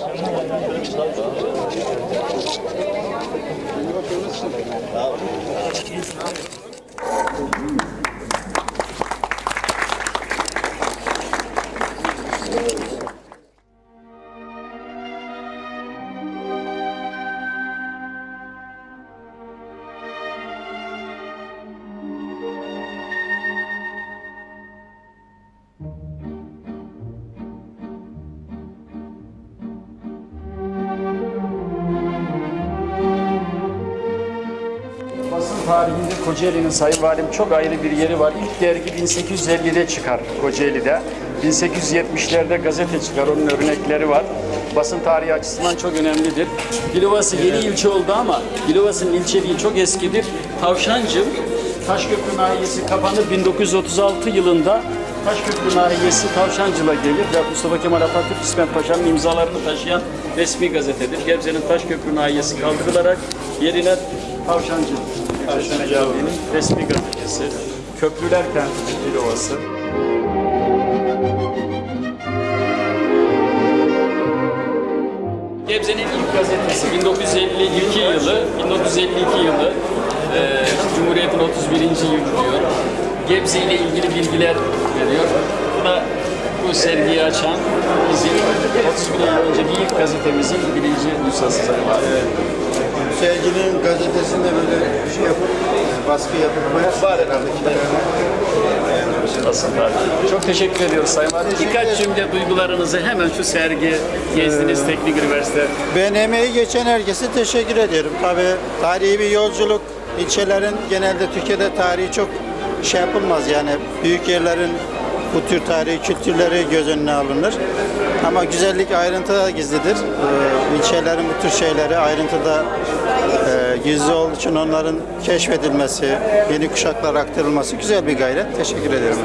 Basın Kocaeli'nin Sayın Valim çok ayrı bir yeri var. İlk dergi 1850'de çıkar Kocaeli'de. 1870'lerde gazete çıkar, onun örnekleri var. Basın tarihi açısından çok önemlidir. Dilovası yeni ilçe oldu ama Dilovası'nın ilçeliği çok eskidir. Tavşancı, Taşköprü Nahiyesi kapanır 1936 yılında Taşköprü Nahiyesi Tavşancı'la gelir ve Mustafa Kemal Atatürk İsmet Paşa'nın imzalarını taşıyan resmi gazetedir. Gebze'nin Taşköprü Nahiyesi kaldırılarak yerine Tavşancı Tavşancı'nın resmi gazetesi. Köprüler Kenti Dilovası. Gebze'nin ilk gazetesi 1952 yılı, 1952 yılı e, Cumhuriyet'in 31. yılı diyor. Gebze ile ilgili bilgiler veriyor. Bu da bu sergiyi açan bizim 31 yıl önce bir ilk gazetemizin birinci nüshası zaten. Serginin gazetesinde böyle şey yapıp, e, baskı yapıp koyar. Var herhalde Aslında. Çok teşekkür ediyoruz Sayın Valim. Birkaç cümle duygularınızı hemen şu sergi gezdiniz Teknik Üniversite. Ben emeği geçen herkese teşekkür ediyorum. Tabii tarihi bir yolculuk. İlçelerin genelde Türkiye'de tarihi çok şey yapılmaz yani büyük yerlerin bu tür tarihi kültürleri göz önüne alınır. Ama güzellik ayrıntıda gizlidir. Ee, ilçelerin bu tür şeyleri ayrıntıda e, gizli olduğu için onların keşfedilmesi, yeni kuşaklara aktarılması güzel bir gayret. Teşekkür ederim.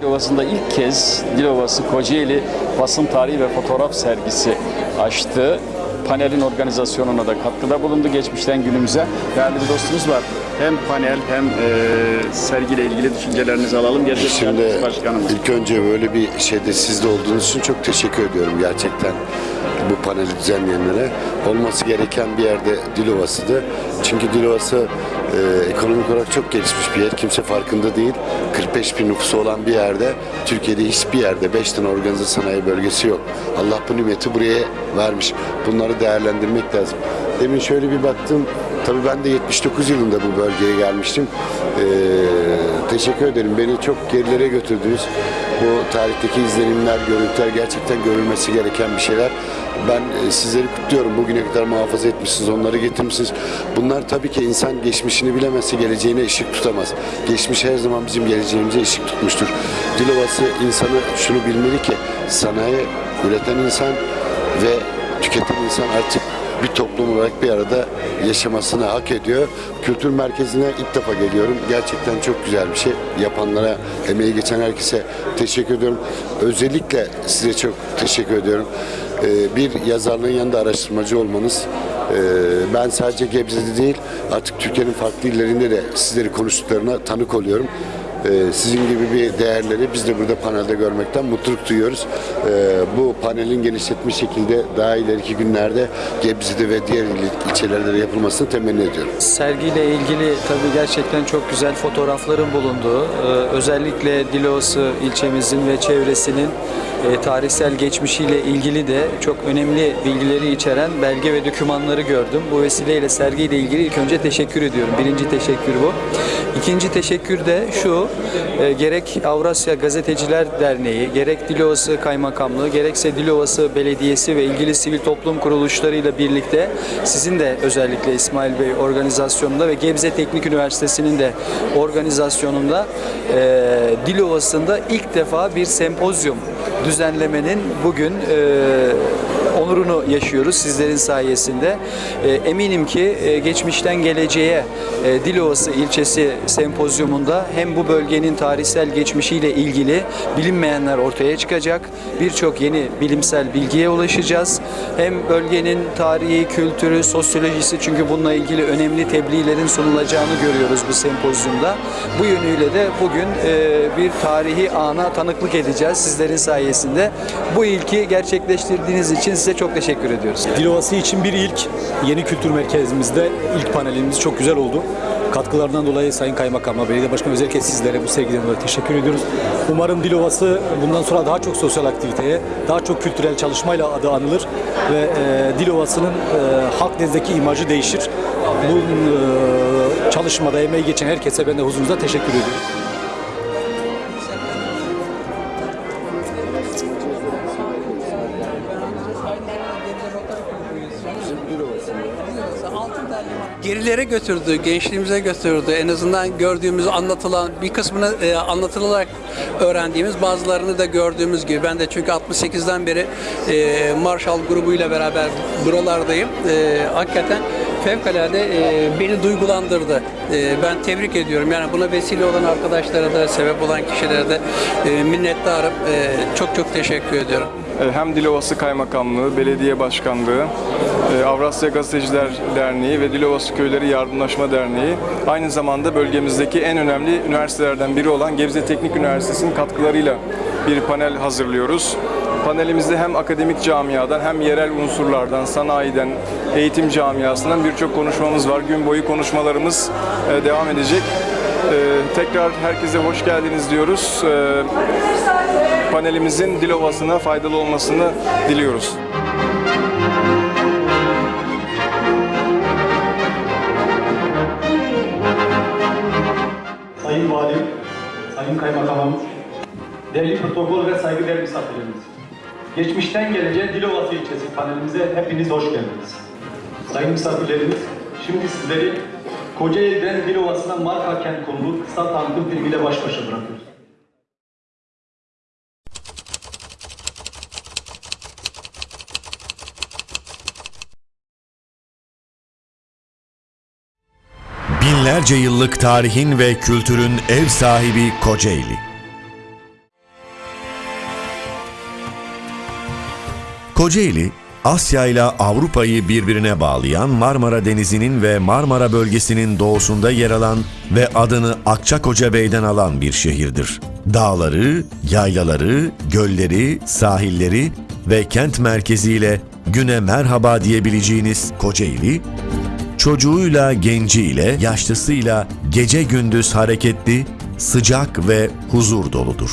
Dilovası'nda ilk kez Dilovası Kocaeli basın tarihi ve fotoğraf sergisi açtı. Panelin organizasyonuna da katkıda bulundu geçmişten günümüze. Değerli bir dostumuz var. Hem panel hem e, sergiyle ilgili düşüncelerinizi alalım. Gerçekten Şimdi başkanımız. ilk önce böyle bir şeyde sizde olduğunuz için çok teşekkür ediyorum gerçekten bu paneli düzenleyenlere. Olması gereken bir yerde Dilovası'dı. Çünkü Dilovası e, ekonomik olarak çok gelişmiş bir yer. Kimse farkında değil. 45 bin nüfusu olan bir yerde Türkiye'de hiçbir yerde 5 tane organize sanayi bölgesi yok. Allah bu nimeti buraya vermiş. Bunları değerlendirmek lazım. Demin şöyle bir baktım. Tabii ben de 79 yılında bu bölgeye gelmiştim. Ee, teşekkür ederim. Beni çok gerilere götürdünüz. Bu tarihteki izlenimler, görüntüler gerçekten görülmesi gereken bir şeyler. Ben e, sizleri kutluyorum. Bugüne kadar muhafaza etmişsiniz, onları getirmişsiniz. Bunlar tabii ki insan geçmişini bilemezse geleceğine ışık tutamaz. Geçmiş her zaman bizim geleceğimize ışık tutmuştur. Dilovası insanı şunu bilmeli ki sanayi üreten insan ve tüketen insan artık bir toplum olarak bir arada yaşamasını hak ediyor. Kültür merkezine ilk defa geliyorum. Gerçekten çok güzel bir şey. Yapanlara, emeği geçen herkese teşekkür ediyorum. Özellikle size çok teşekkür ediyorum. Ee, bir yazarlığın yanında araştırmacı olmanız. Ee, ben sadece Gebze'de değil, artık Türkiye'nin farklı illerinde de sizleri konuştuklarına tanık oluyorum. Ee, sizin gibi bir değerleri biz de burada panelde görmekten mutluluk duyuyoruz. Ee, bu panelin genişletmiş şekilde daha ileriki günlerde Gebze'de ve diğer il- ilçelerde de yapılmasını temenni ediyorum. Sergiyle ilgili tabii gerçekten çok güzel fotoğrafların bulunduğu, e, özellikle Dilovası ilçemizin ve çevresinin e, tarihsel geçmişiyle ilgili de çok önemli bilgileri içeren belge ve dokümanları gördüm. Bu vesileyle sergiyle ilgili ilk önce teşekkür ediyorum. Birinci teşekkür bu. İkinci teşekkür de şu, e, gerek Avrasya Gazeteciler Derneği, gerek Dilovası Kaymakamlığı, gerekse Dilovası Belediyesi ve ilgili sivil toplum kuruluşlarıyla birlikte sizin de özellikle İsmail Bey organizasyonunda ve Gebze Teknik Üniversitesi'nin de organizasyonunda e, Dilovası'nda ilk defa bir sempozyum düzenlemenin bugün e, onurunu yaşıyoruz sizlerin sayesinde. E, eminim ki e, geçmişten geleceğe e, Dilovası ilçesi sempozyumunda hem bu bölgenin tarihsel geçmişiyle ilgili bilinmeyenler ortaya çıkacak. Birçok yeni bilimsel bilgiye ulaşacağız. Hem bölgenin tarihi, kültürü, sosyolojisi çünkü bununla ilgili önemli tebliğlerin sunulacağını görüyoruz bu sempozyumda. Bu yönüyle de bugün bir tarihi ana tanıklık edeceğiz sizlerin sayesinde. Bu ilki gerçekleştirdiğiniz için size çok teşekkür ediyoruz. Dilovası için bir ilk. Yeni kültür merkezimizde ilk panelimiz çok güzel oldu. Katkılarından dolayı Sayın Kaymakam'a, Belediye Başkanı özellikle sizlere bu sevgiden dolayı teşekkür ediyoruz. Umarım Dilovası bundan sonra daha çok sosyal aktiviteye, daha çok kültürel çalışmayla adı anılır ve e, Dilovası'nın e, halk nezdindeki imajı değişir. Bu e, çalışmada emeği geçen herkese ben de huzurunuzda teşekkür ediyorum. Gerilere götürdü, gençliğimize götürdü. En azından gördüğümüz, anlatılan, bir kısmını e, anlatılarak öğrendiğimiz, bazılarını da gördüğümüz gibi. Ben de çünkü 68'den beri e, Marshall grubuyla beraber buralardayım. E, hakikaten fevkalade e, beni duygulandırdı. E, ben tebrik ediyorum. Yani buna vesile olan arkadaşlara da, sebep olan kişilere de e, minnettarım. E, çok çok teşekkür ediyorum. Hem Dilovası Kaymakamlığı, Belediye Başkanlığı, e, Avrasya Gazeteciler Derneği ve Dilovası Köyleri Yardımlaşma Derneği aynı zamanda bölgemizdeki en önemli üniversitelerden biri olan Gebze Teknik Üniversitesi'nin katkılarıyla bir panel hazırlıyoruz. Panelimizde hem akademik camiadan hem yerel unsurlardan, sanayiden, eğitim camiasından birçok konuşmamız var. Gün boyu konuşmalarımız e, devam edecek. E, Tekrar herkese hoş geldiniz diyoruz. Panelimizin Dilovası'na faydalı olmasını diliyoruz. Sayın Valim, Sayın Kaymakamım, değerli protokol ve saygıdeğer misafirlerimiz. Geçmişten geleceğe Dilovası ilçesi panelimize hepiniz hoş geldiniz. Sayın misafirlerimiz, şimdi sizleri Kocaeli'den Dilovası'na marka kent konulu kısa tanıtım filmiyle baş başa bırakıyoruz. Binlerce yıllık tarihin ve kültürün ev sahibi Kocaeli. Kocaeli, Asya ile Avrupa'yı birbirine bağlayan Marmara Denizi'nin ve Marmara bölgesinin doğusunda yer alan ve adını Akçakoca Bey'den alan bir şehirdir. Dağları, yaylaları, gölleri, sahilleri ve kent merkeziyle güne merhaba diyebileceğiniz Kocaeli, çocuğuyla, genciyle, yaşlısıyla gece gündüz hareketli, sıcak ve huzur doludur.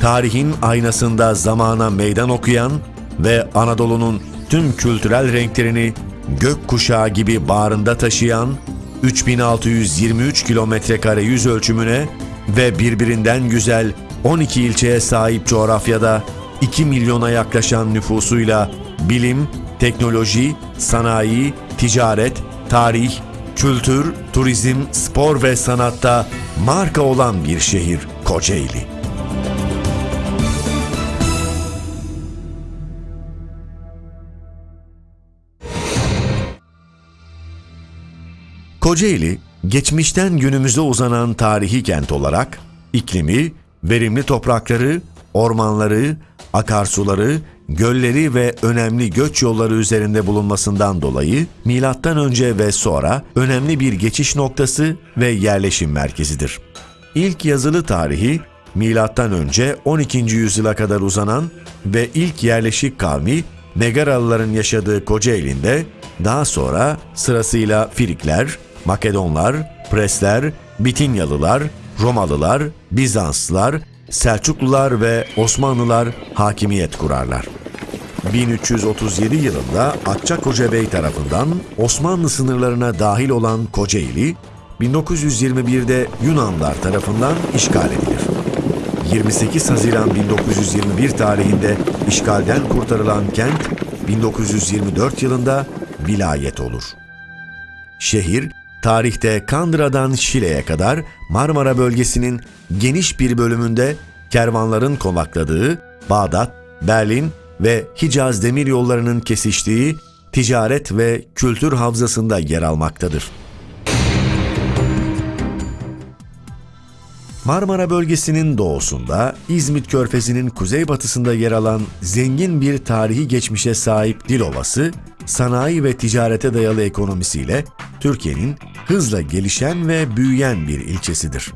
Tarihin aynasında zamana meydan okuyan ve Anadolu'nun tüm kültürel renklerini gök kuşağı gibi bağrında taşıyan 3623 kilometre kare yüz ölçümüne ve birbirinden güzel 12 ilçeye sahip coğrafyada 2 milyona yaklaşan nüfusuyla bilim, teknoloji, sanayi, ticaret, tarih, kültür, turizm, spor ve sanatta marka olan bir şehir Kocaeli. Kocaeli, geçmişten günümüze uzanan tarihi kent olarak iklimi, verimli toprakları, ormanları, akarsuları, gölleri ve önemli göç yolları üzerinde bulunmasından dolayı milattan önce ve sonra önemli bir geçiş noktası ve yerleşim merkezidir. İlk yazılı tarihi milattan önce 12. yüzyıla kadar uzanan ve ilk yerleşik kavmi Megaralıların yaşadığı Kocaeli'nde daha sonra sırasıyla Firikler, Makedonlar, Presler, Bitinyalılar, Romalılar, Bizanslılar, Selçuklular ve Osmanlılar hakimiyet kurarlar. 1337 yılında Akçakoca Bey tarafından Osmanlı sınırlarına dahil olan Kocaeli, 1921'de Yunanlar tarafından işgal edilir. 28 Haziran 1921 tarihinde işgalden kurtarılan kent 1924 yılında vilayet olur. Şehir, tarihte Kandıra'dan Şile'ye kadar Marmara bölgesinin geniş bir bölümünde kervanların konakladığı Bağdat, Berlin ve Hicaz demir yollarının kesiştiği ticaret ve kültür havzasında yer almaktadır. Marmara bölgesinin doğusunda, İzmit Körfezi'nin kuzeybatısında yer alan zengin bir tarihi geçmişe sahip Dilovası, sanayi ve ticarete dayalı ekonomisiyle Türkiye'nin hızla gelişen ve büyüyen bir ilçesidir.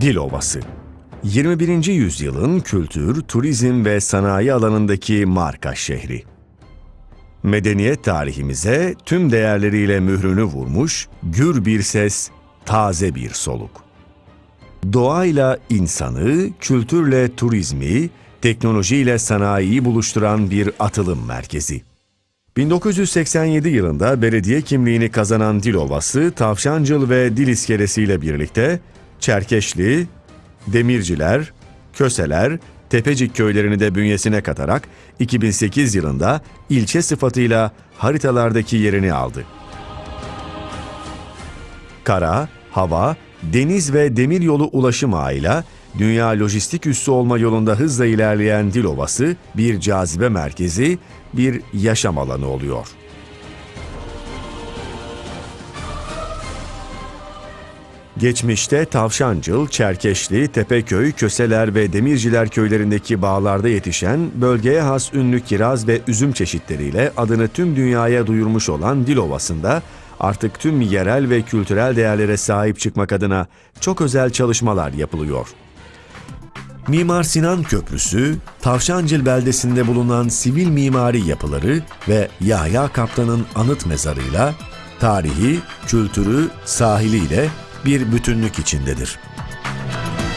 Dilovası 21. yüzyılın kültür, turizm ve sanayi alanındaki marka şehri. Medeniyet tarihimize tüm değerleriyle mührünü vurmuş, gür bir ses, taze bir soluk. Doğayla insanı, kültürle turizmi, teknolojiyle sanayiyi buluşturan bir atılım merkezi. 1987 yılında belediye kimliğini kazanan Dilovası, Tavşancıl ve Dil İskelesi ile birlikte Çerkeşli, Demirciler, Köseler, Tepecik köylerini de bünyesine katarak 2008 yılında ilçe sıfatıyla haritalardaki yerini aldı. Kara, hava, deniz ve demiryolu ulaşım ağıyla dünya lojistik üssü olma yolunda hızla ilerleyen Dilovası bir cazibe merkezi, bir yaşam alanı oluyor. Geçmişte Tavşancıl, Çerkeşli, Tepeköy, Köseler ve Demirciler köylerindeki bağlarda yetişen bölgeye has ünlü kiraz ve üzüm çeşitleriyle adını tüm dünyaya duyurmuş olan Dilovası'nda artık tüm yerel ve kültürel değerlere sahip çıkmak adına çok özel çalışmalar yapılıyor. Mimar Sinan Köprüsü, Tavşancıl beldesinde bulunan sivil mimari yapıları ve Yahya Kaptan'ın anıt mezarıyla tarihi, kültürü, sahiliyle bir bütünlük içindedir.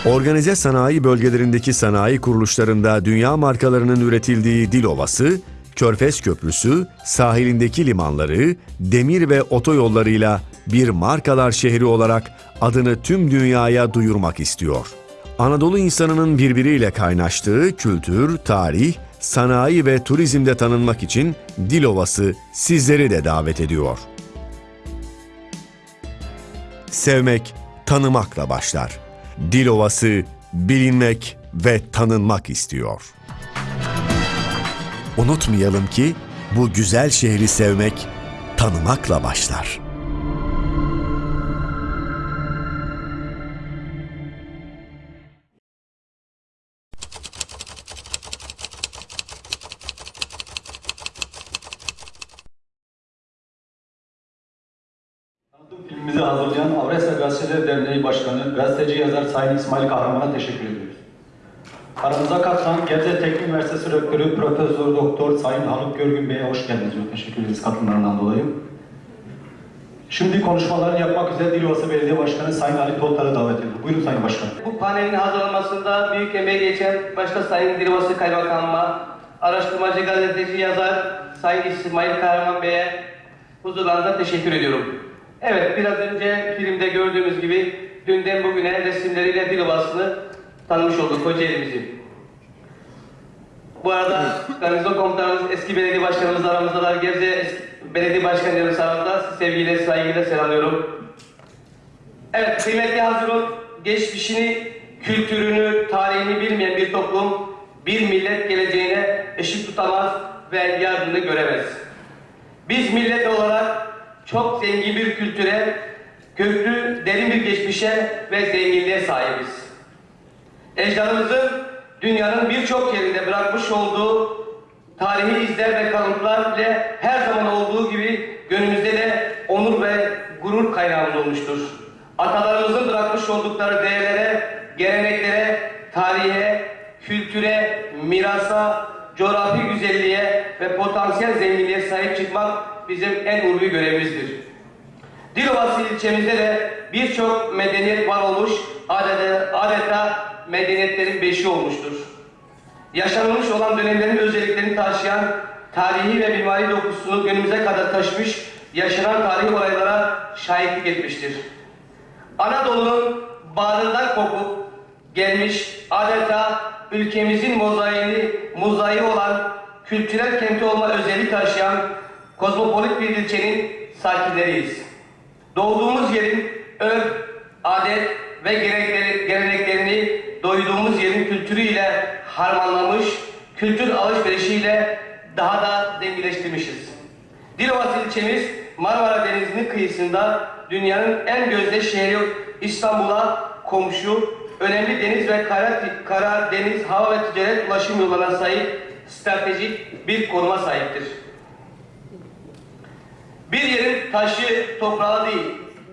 Organize sanayi bölgelerindeki sanayi kuruluşlarında dünya markalarının üretildiği Dilovası, Körfez Köprüsü, sahilindeki limanları, demir ve otoyollarıyla bir markalar şehri olarak adını tüm dünyaya duyurmak istiyor. Anadolu insanının birbiriyle kaynaştığı kültür, tarih, sanayi ve turizmde tanınmak için Dilovası sizleri de davet ediyor. Sevmek, tanımakla başlar. Dilovası bilinmek ve tanınmak istiyor. Unutmayalım ki bu güzel şehri sevmek tanımakla başlar. Filmimizi hazırlayan Avrasya Gazeteleri Derneği Başkanı, gazeteci yazar Sayın İsmail Kahraman'a teşekkür ediyoruz. Aramıza katılan Gebze Teknik Üniversitesi Rektörü Profesör Doktor Sayın Haluk Görgün Bey'e hoş geldiniz. Çok teşekkür ederiz katılımlarından dolayı. Şimdi konuşmalarını yapmak üzere Dilovası Belediye Başkanı Sayın Ali Toltar'ı davet ediyorum. Buyurun Sayın Başkan. Bu panelin hazırlanmasında büyük emeği geçen başta Sayın Dilovası Kaymakamıma, araştırmacı gazeteci yazar Sayın İsmail Kahraman Bey'e huzurlarında teşekkür ediyorum. Evet biraz önce filmde gördüğümüz gibi dünden bugüne resimleriyle Dilovası'nı tanımış olduk Kocaeli'mizi. Bu arada garnizon komutanımız eski belediye başkanımız aramızdalar. Gebze belediye başkanlarımız aramızda. Sizi sevgiyle, saygıyla selamlıyorum. Evet, kıymetli Hazirun, geçmişini, kültürünü, tarihini bilmeyen bir toplum, bir millet geleceğine eşit tutamaz ve yardımını göremez. Biz millet olarak çok zengin bir kültüre, köklü, derin bir geçmişe ve zenginliğe sahibiz. Ecdadımızın dünyanın birçok yerinde bırakmış olduğu tarihi izler ve kalıntılar ile her zaman olduğu gibi gönlümüzde de onur ve gurur kaynağımız olmuştur. Atalarımızın bırakmış oldukları değerlere, geleneklere, tarihe, kültüre, mirasa, coğrafi güzelliğe ve potansiyel zenginliğe sahip çıkmak bizim en ulvi görevimizdir. Dilovası ilçemizde de birçok medeniyet var olmuş, adeta, adeta medeniyetlerin beşi olmuştur. Yaşanılmış olan dönemlerin özelliklerini taşıyan tarihi ve mimari dokusunu günümüze kadar taşımış, yaşanan tarihi olaylara şahitlik etmiştir. Anadolu'nun bağrından kopup gelmiş adeta ülkemizin mozaiğini, mozaiği olan kültürel kenti olma özelliği taşıyan kozmopolit bir ilçenin sakinleriyiz. Doğduğumuz yerin örf, adet ve gelenekleri- geleneklerini doyduğumuz yerin kültürüyle harmanlamış, kültür alışverişiyle daha da zenginleştirmişiz. Dilovası ilçemiz Marmara Denizi'nin kıyısında dünyanın en gözde şehri İstanbul'a komşu, önemli deniz ve kara, kara deniz, hava ve ticaret ulaşım yollarına sahip stratejik bir konuma sahiptir. Bir yerin taşı, toprağı değil,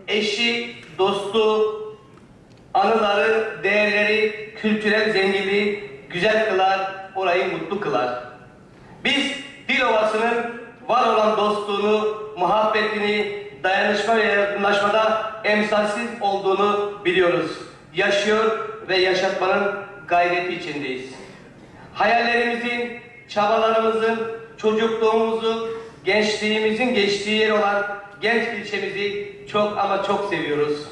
eşi, dostu, anıları, değerleri, kültürel zenginliği güzel kılar, orayı mutlu kılar. Biz Dilovası'nın var olan dostluğunu, muhabbetini, dayanışma ve yardımlaşmada emsalsiz olduğunu biliyoruz. Yaşıyor ve yaşatmanın gayreti içindeyiz. Hayallerimizin, çabalarımızın, çocukluğumuzun, gençliğimizin geçtiği yer olan genç ilçemizi çok ama çok seviyoruz.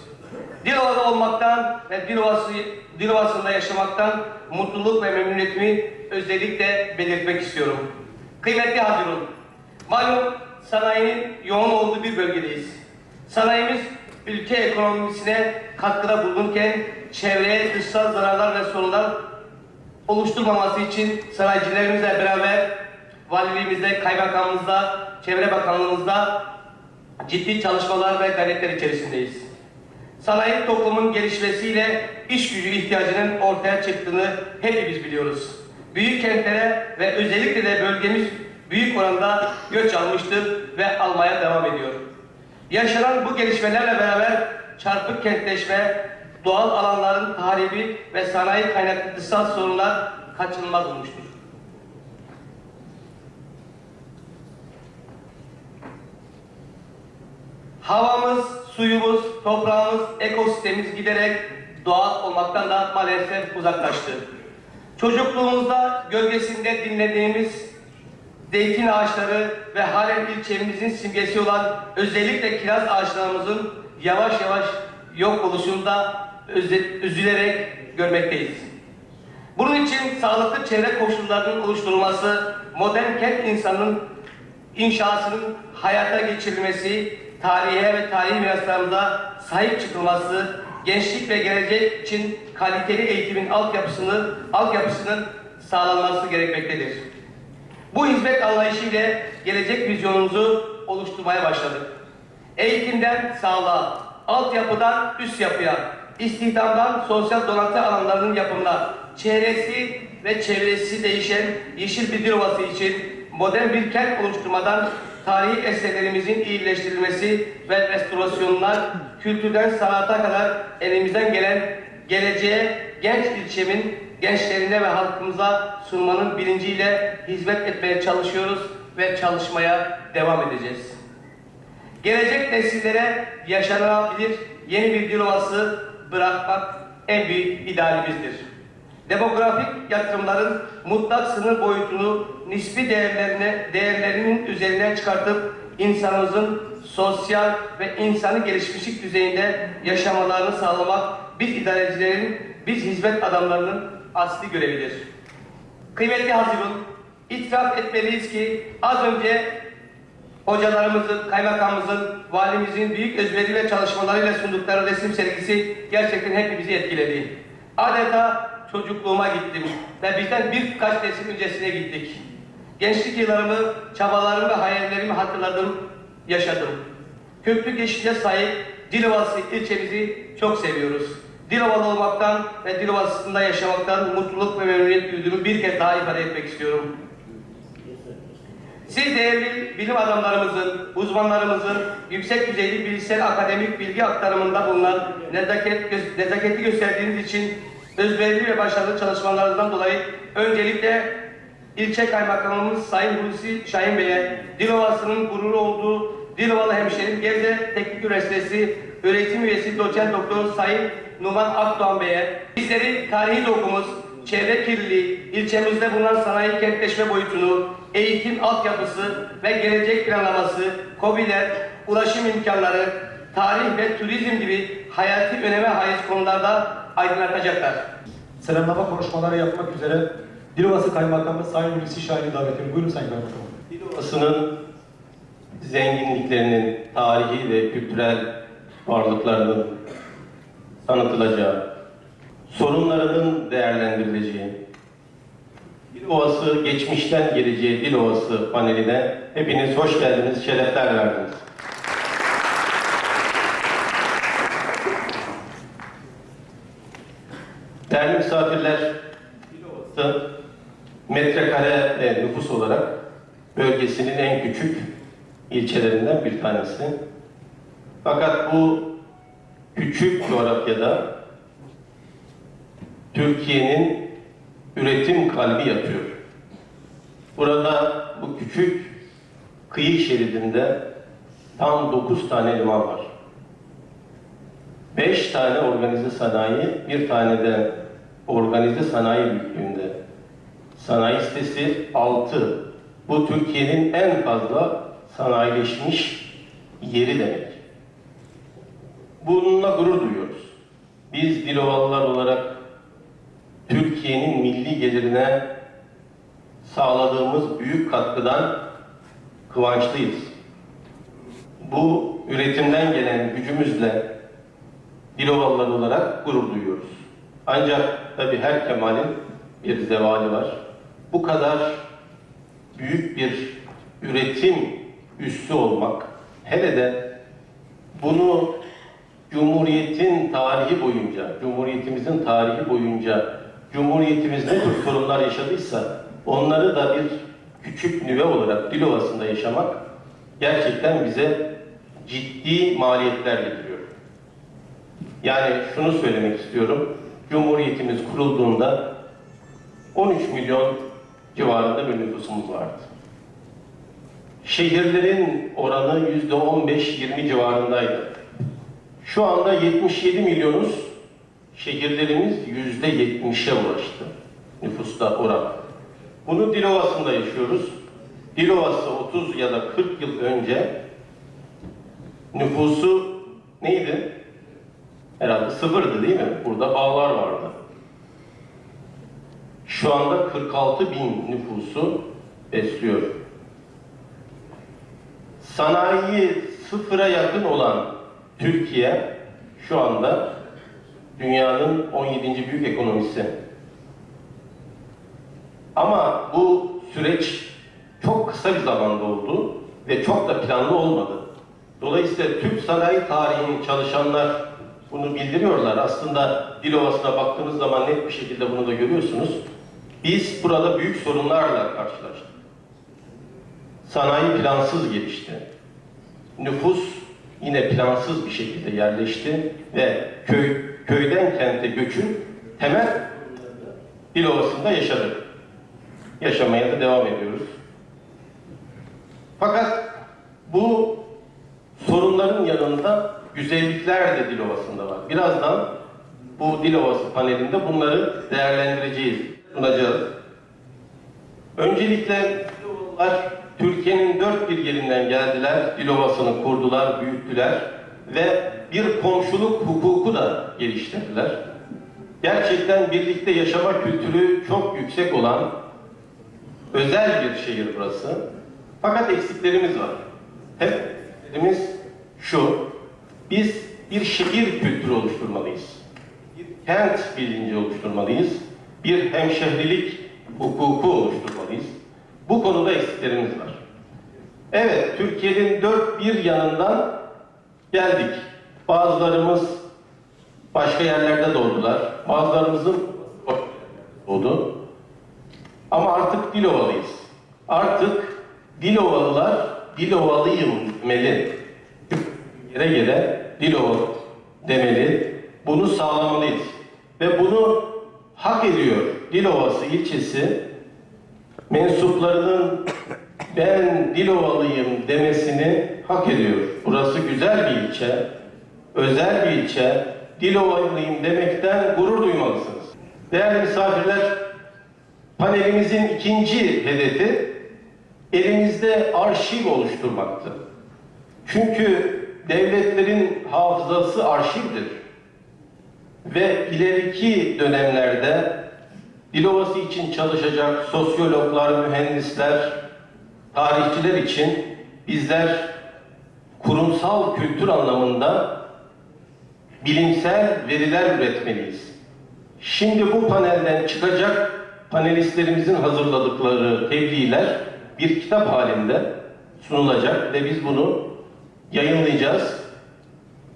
Dilova'da olmaktan ve Dilovası, Dilovası'nda yaşamaktan mutluluk ve memnuniyetimi özellikle belirtmek istiyorum. Kıymetli Hazirun, malum sanayinin yoğun olduğu bir bölgedeyiz. Sanayimiz ülke ekonomisine katkıda bulunurken çevreye dışsal zararlar ve sorunlar oluşturmaması için sanayicilerimizle beraber valiliğimizde, kaymakamımızda, çevre bakanlığımızda ciddi çalışmalar ve gayretler içerisindeyiz. Sanayi toplumun gelişmesiyle iş gücü ihtiyacının ortaya çıktığını hepimiz biliyoruz. Büyük kentlere ve özellikle de bölgemiz büyük oranda göç almıştır ve almaya devam ediyor. Yaşanan bu gelişmelerle beraber çarpık kentleşme, doğal alanların tahribi ve sanayi kaynaklı dışsal sorunlar kaçınılmaz olmuştur. Havamız, suyumuz, toprağımız, ekosistemimiz giderek doğal olmaktan da maalesef uzaklaştı. Çocukluğumuzda gölgesinde dinlediğimiz zeytin ağaçları ve halen ilçemizin simgesi olan özellikle kiraz ağaçlarımızın yavaş yavaş yok oluşunda üzülerek görmekteyiz. Bunun için sağlıklı çevre koşullarının oluşturulması, modern kent insanının inşasının hayata geçirilmesi, tarihe ve tarihi miraslarımıza sahip çıkılması, gençlik ve gelecek için kaliteli eğitimin altyapısını, altyapısının sağlanması gerekmektedir. Bu hizmet anlayışı gelecek vizyonumuzu oluşturmaya başladık. Eğitimden sağlığa, altyapıdan üst yapıya, istihdamdan sosyal donatı alanlarının yapımına, çehresi ve çevresi değişen yeşil bir Dilovası için modern bir kent oluşturmadan tarihi eserlerimizin iyileştirilmesi ve restorasyonlar, kültürden sanata kadar elimizden gelen geleceğe genç ilçemin gençlerine ve halkımıza sunmanın bilinciyle hizmet etmeye çalışıyoruz ve çalışmaya devam edeceğiz. Gelecek nesillere yaşanabilir yeni bir Dilovası bırakmak en büyük idealimizdir. Demografik yatırımların mutlak sınır boyutunu nispi değerlerine, değerlerinin üzerine çıkartıp insanımızın sosyal ve insani gelişmişlik düzeyinde yaşamalarını sağlamak biz idarecilerin, biz hizmet adamlarının asli görevidir. Kıymetli Hazirun, itiraf etmeliyiz ki az önce hocalarımızın, kaymakamımızın, valimizin büyük özveri ve çalışmalarıyla sundukları resim sergisi gerçekten hepimizi etkiledi. Adeta çocukluğuma gittim ve bizden birkaç nesil öncesine gittik. Gençlik yıllarımı, çabalarımı ve hayallerimi hatırladım, yaşadım. Köklü geçmişe sahip Dilovası ilçemizi çok seviyoruz. Dilovalı olmaktan ve Dilovası'nda yaşamaktan mutluluk ve memnuniyet duyduğumu bir kez daha ifade etmek istiyorum. Siz değerli bilim adamlarımızın, uzmanlarımızın yüksek düzeyli bilişsel akademik bilgi aktarımında bulunan nezaket, nezaketi gösterdiğiniz için özverili ve başarılı çalışmalarınızdan dolayı öncelikle ilçe kaymakamımız Sayın Hulusi Şahin Bey'e, Dilovası'nın gururu olduğu Dilovalı hemşerim Gebze Teknik Üniversitesi öğretim üyesi doçent doktor Sayın Numan Akdoğan Bey'e, bizleri tarihi dokumuz, çevre kirliliği, ilçemizde bulunan sanayi kentleşme boyutunu, eğitim altyapısı ve gelecek planlaması, COBİ'ler, ulaşım imkanları, tarih ve turizm gibi hayati öneme haiz konularda aydınlatacaklar. Selamlama konuşmaları yapmak üzere Dilovası Kaymakamı Sayın Hulusi Şahin'i davet ediyorum. Buyurun Sayın Kaymakamım. Dilovası'nın zenginliklerinin, tarihi ve kültürel varlıklarının tanıtılacağı, sorunlarının değerlendirileceği, Dilovası geçmişten geleceğe Dilovası paneline hepiniz hoş geldiniz, şerefler verdiniz. Değerli misafirler, Dilovası metrekare ve nüfus olarak bölgesinin en küçük ilçelerinden bir tanesi. Fakat bu küçük coğrafyada Türkiye'nin üretim kalbi yatıyor. Burada bu küçük kıyı şeridinde tam 9 tane liman var. 5 tane organize sanayi, bir tane de organize sanayi büyüklüğünde. Sanayi sitesi 6. Bu Türkiye'nin en fazla sanayileşmiş yeri demek. Bununla gurur duyuyoruz. Biz Dilovalılar olarak Türkiye'nin milli gelirine sağladığımız büyük katkıdan kıvançlıyız. Bu üretimden gelen gücümüzle Dilovalılar olarak gurur duyuyoruz. Ancak tabi her kemalin bir zevali var. Bu kadar büyük bir üretim üssü olmak, hele de bunu Cumhuriyet'in tarihi boyunca, Cumhuriyetimizin tarihi boyunca Cumhuriyetimiz ne tür sorunlar yaşadıysa onları da bir küçük nüve olarak Dilovası'nda yaşamak gerçekten bize ciddi maliyetler getiriyor. Yani şunu söylemek istiyorum. Cumhuriyetimiz kurulduğunda 13 milyon civarında bir nüfusumuz vardı. Şehirlerin oranı yüzde 15-20 civarındaydı. Şu anda 77 milyonuz, şehirlerimiz yüzde 70'e ulaştı nüfusta oran. Bunu Dilovası'nda yaşıyoruz. Dilovası 30 ya da 40 yıl önce nüfusu neydi? Herhalde sıfırdı değil mi? Burada bağlar vardı. Şu anda 46 bin nüfusu besliyor. Sanayi sıfıra yakın olan Türkiye şu anda dünyanın 17. büyük ekonomisi. Ama bu süreç çok kısa bir zamanda oldu ve çok da planlı olmadı. Dolayısıyla Türk sanayi tarihinin çalışanlar bunu bildiriyorlar. Aslında Dilovası'na baktığınız zaman net bir şekilde bunu da görüyorsunuz. Biz burada büyük sorunlarla karşılaştık. Sanayi plansız gelişti. Nüfus yine plansız bir şekilde yerleşti ve köy köyden kente göçün temel Dilovası'nda yaşadık. Yaşamaya da devam ediyoruz. Fakat bu sorunların yanında güzellikler de Dilovası'nda var. Birazdan bu Dilovası panelinde bunları değerlendireceğiz, sunacağız. Öncelikle Dilovalılar Türkiye'nin dört bir yerinden geldiler, Dilovası'nı kurdular, büyüttüler ve bir komşuluk hukuku da geliştirdiler. Gerçekten birlikte yaşama kültürü çok yüksek olan özel bir şehir burası. Fakat eksiklerimiz var. Hep eksiklerimiz şu, biz bir şehir kültürü oluşturmalıyız. Bir kent bilinci oluşturmalıyız. Bir hemşehrilik hukuku oluşturmalıyız. Bu konuda eksiklerimiz var. Evet, Türkiye'nin dört bir yanından geldik. Bazılarımız başka yerlerde doğdular. Bazılarımızın doğdu. Ama artık Dilovalıyız. Artık Dilovalılar Dilovalıyım demeli. Yere yere Dilovalı demeli. Bunu sağlamalıyız. Ve bunu hak ediyor Dilovası ilçesi mensuplarının ben Dilovalıyım demesini hak ediyor. Burası güzel bir ilçe, özel bir ilçe. Dilovalıyım demekten gurur duymalısınız. Değerli misafirler, panelimizin ikinci hedefi elimizde arşiv oluşturmaktı. Çünkü devletlerin hafızası arşivdir. Ve ileriki dönemlerde Dilovası için çalışacak sosyologlar, mühendisler, tarihçiler için bizler kurumsal kültür anlamında bilimsel veriler üretmeliyiz. Şimdi bu panelden çıkacak panelistlerimizin hazırladıkları tebliğler bir kitap halinde sunulacak ve biz bunu yayınlayacağız.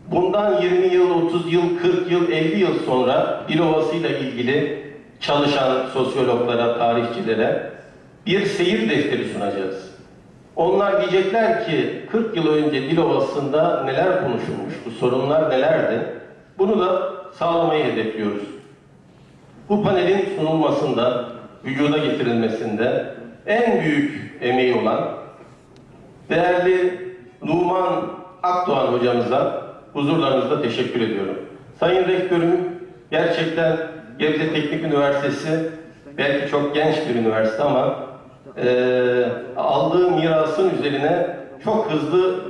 Bundan 20 yıl, 30 yıl, 40 yıl, 50 yıl sonra Dilovası ile ilgili çalışan sosyologlara, tarihçilere bir seyir defteri sunacağız. Onlar diyecekler ki 40 yıl önce Dilovası'nda neler konuşulmuş, bu sorunlar nelerdi? Bunu da sağlamayı hedefliyoruz. Bu panelin sunulmasında, vücuda getirilmesinde en büyük emeği olan değerli Numan Akdoğan hocamıza huzurlarınızda teşekkür ediyorum. Sayın Rektörüm gerçekten Gebze Teknik Üniversitesi belki çok genç bir üniversite ama eee aldığı mirasın üzerine çok hızlı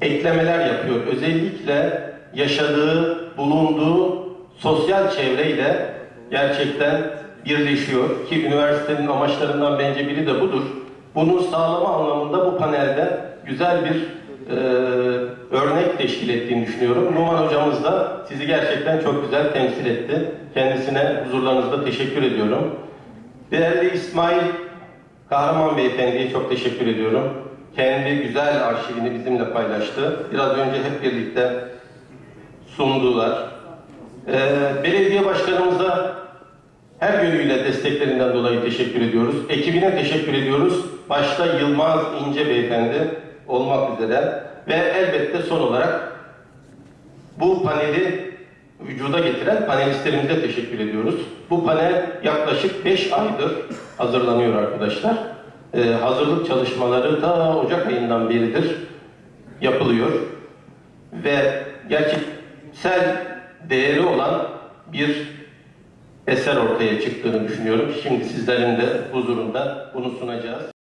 eklemeler yapıyor. Özellikle yaşadığı, bulunduğu sosyal çevreyle gerçekten birleşiyor ki üniversitenin amaçlarından bence biri de budur. Bunu sağlama anlamında bu panelde güzel bir e, örnek teşkil ettiğini düşünüyorum. Numan hocamız da sizi gerçekten çok güzel temsil etti. Kendisine huzurlarınızda teşekkür ediyorum. Değerli İsmail Kahraman Beyefendi'ye çok teşekkür ediyorum. Kendi güzel arşivini bizimle paylaştı. Biraz önce hep birlikte sundular. Ee, belediye başkanımıza her yönüyle desteklerinden dolayı teşekkür ediyoruz. Ekibine teşekkür ediyoruz. Başta Yılmaz İnce Beyefendi olmak üzere ve elbette son olarak bu paneli vücuda getiren panelistlerimize teşekkür ediyoruz. Bu panel yaklaşık 5 aydır hazırlanıyor arkadaşlar. Ee, hazırlık çalışmaları da Ocak ayından beridir yapılıyor. Ve gerçeksel değeri olan bir eser ortaya çıktığını düşünüyorum. Şimdi sizlerin de huzurunda bunu sunacağız.